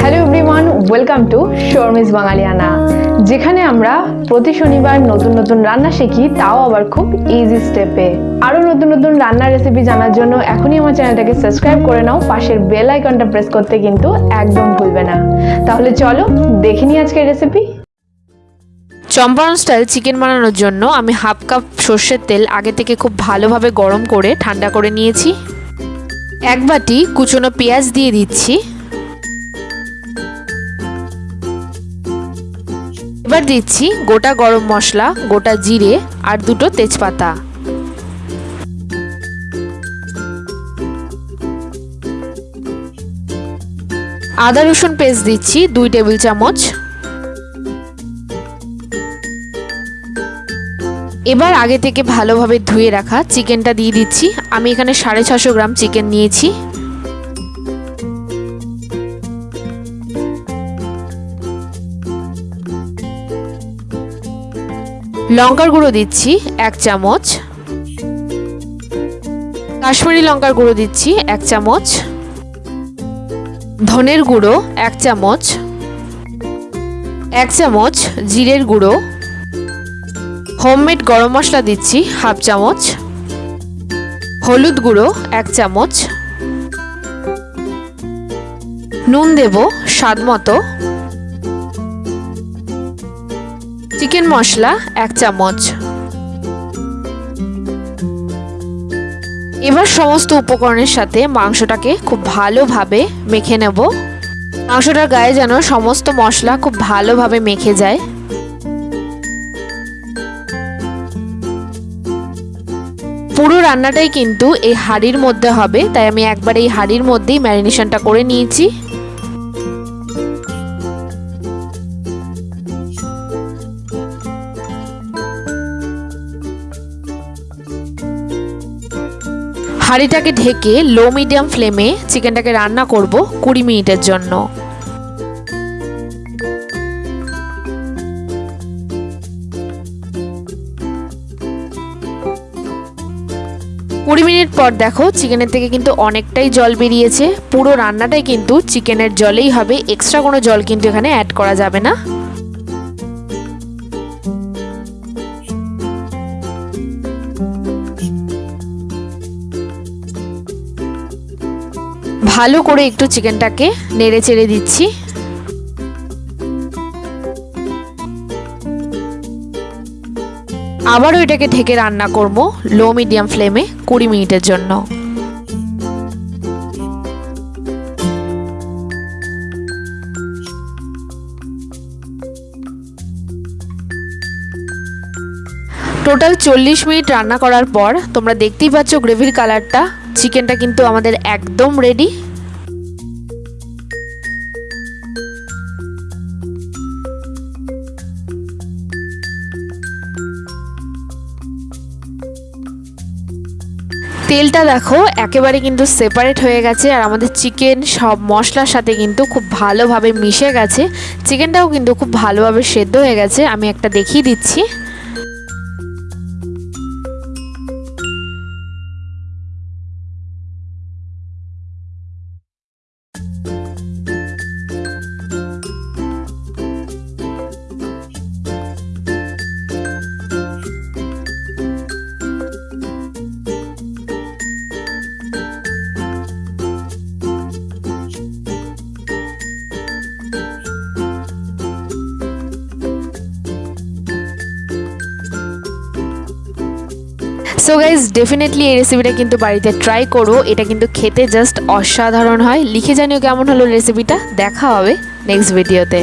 Hello everyone welcome to Sharmi's Bangaliyana যেখানে আমরা প্রতি শনিবার নতুন নতুন রান্না শিখি, তাও আবার খুব ইজি স্টেপে আরও নতুন নতুন রান্নার রেসিপি জানার জন্য এখনই আমার চ্যানেলটাকে সাবস্ক্রাইব করে নাও, পাশের বেল আইকনটা প্রেস করতে কিন্তু একদম ভুলবে না। তাহলে চলো দেখে নিই আজকের রেসিপি চম্পারণ স্টাইল চিকেন বানানোর জন্য আমি হাফ কাপ সর্ষের তেল আগে থেকে খুব ভালোভাবে গরম করে ঠান্ডা করে নিয়েছি। এক বাটি কুচনো পেঁয়াজ দিয়ে দিচ্ছি। এবার দিচ্ছি গোটা গরম মশলা, গোটা জিরে আর দুটো তেজপাতা। আদা রসুন পেস্ট দিচ্ছি দুই টেবিল চামচ। এবার আগে থেকে ভালোভাবে ধুয়ে রাখা চিকেনটা দিয়ে দিচ্ছি। আমি এখানে সাড়ে ছশো গ্রাম চিকেন নিয়েছি। লঙ্কার গুঁড়ো দিচ্ছি এক চামচ। কাশ্মীরি লঙ্কার গুঁড়ো দিচ্ছি এক চামচ। ধনের গুঁড়ো এক চামচ। এক চামচ জিরের গুঁড়ো। হোমমেড গরম মশলা দিচ্ছি হাফ চামচ। হলুদ গুঁড়ো এক চামচ। নুন দেব স্বাদ মতো। চিকেন মশলা এক চামচ। এবার সমস্ত উপকরণের সাথে মাংসটাকে খুব ভালোভাবে মেখে নেব। মাংসটার গায়ে যেন সমস্ত মশলা খুব ভালোভাবে মেখে যায়। পুরো রান্নাটাই কিন্তু এই হাঁড়ির মধ্যে হবে, তাই আমি একবার এই হাঁড়ির মধ্যেই ম্যারিনেশনটা করে নিয়েছি। হাঁড়িটাকে ঢেকে লো মিডিয়াম ফ্লেমে চিকেনটাকে রান্না করব কুড়ি মিনিটের জন্য। কুড়ি মিনিট পর দেখো চিকেনের থেকে কিন্তু অনেকটাই জল বেরিয়েছে। পুরো রান্নাটাই কিন্তু চিকেনের জলেই হবে। এক্সট্রা কোনো জল কিন্তু এখানে অ্যাড করা যাবে না। ভালো করে একটু চিকেনটাকে নেড়ে চেড়ে দিচ্ছি। আবারও এটাকে ঢেকে রান্না করব লো মিডিয়াম ফ্লেমে কুড়ি মিনিটের জন্য। টোটাল চল্লিশ মিনিট রান্না করার পর তোমরা দেখতেই পাচ্ছ গ্রেভির কালারটা চিকেনটা কিন্তু আমাদের একদম রেডি তেলটা দেখো, একেবারে কিন্তু সেপারেট হয়ে গেছে, আর আমাদের চিকেন সব মশলার সাথে কিন্তু খুব ভালোভাবে মিশে গেছে। চিকেনটাও কিন্তু খুব ভালোভাবে সেদ্ধ হয়ে গেছে, আমি একটা দেখিয়ে দিচ্ছি। সো গাইজ ডেফিনেটলি এই রেসিপিটা কিন্তু বাড়িতে ট্রাই করো। এটা কিন্তু খেতে জাস্ট অসাধারণ হয়। লিখে জানিও কেমন হলো রেসিপিটা দেখা হবে নেক্সট ভিডিওতে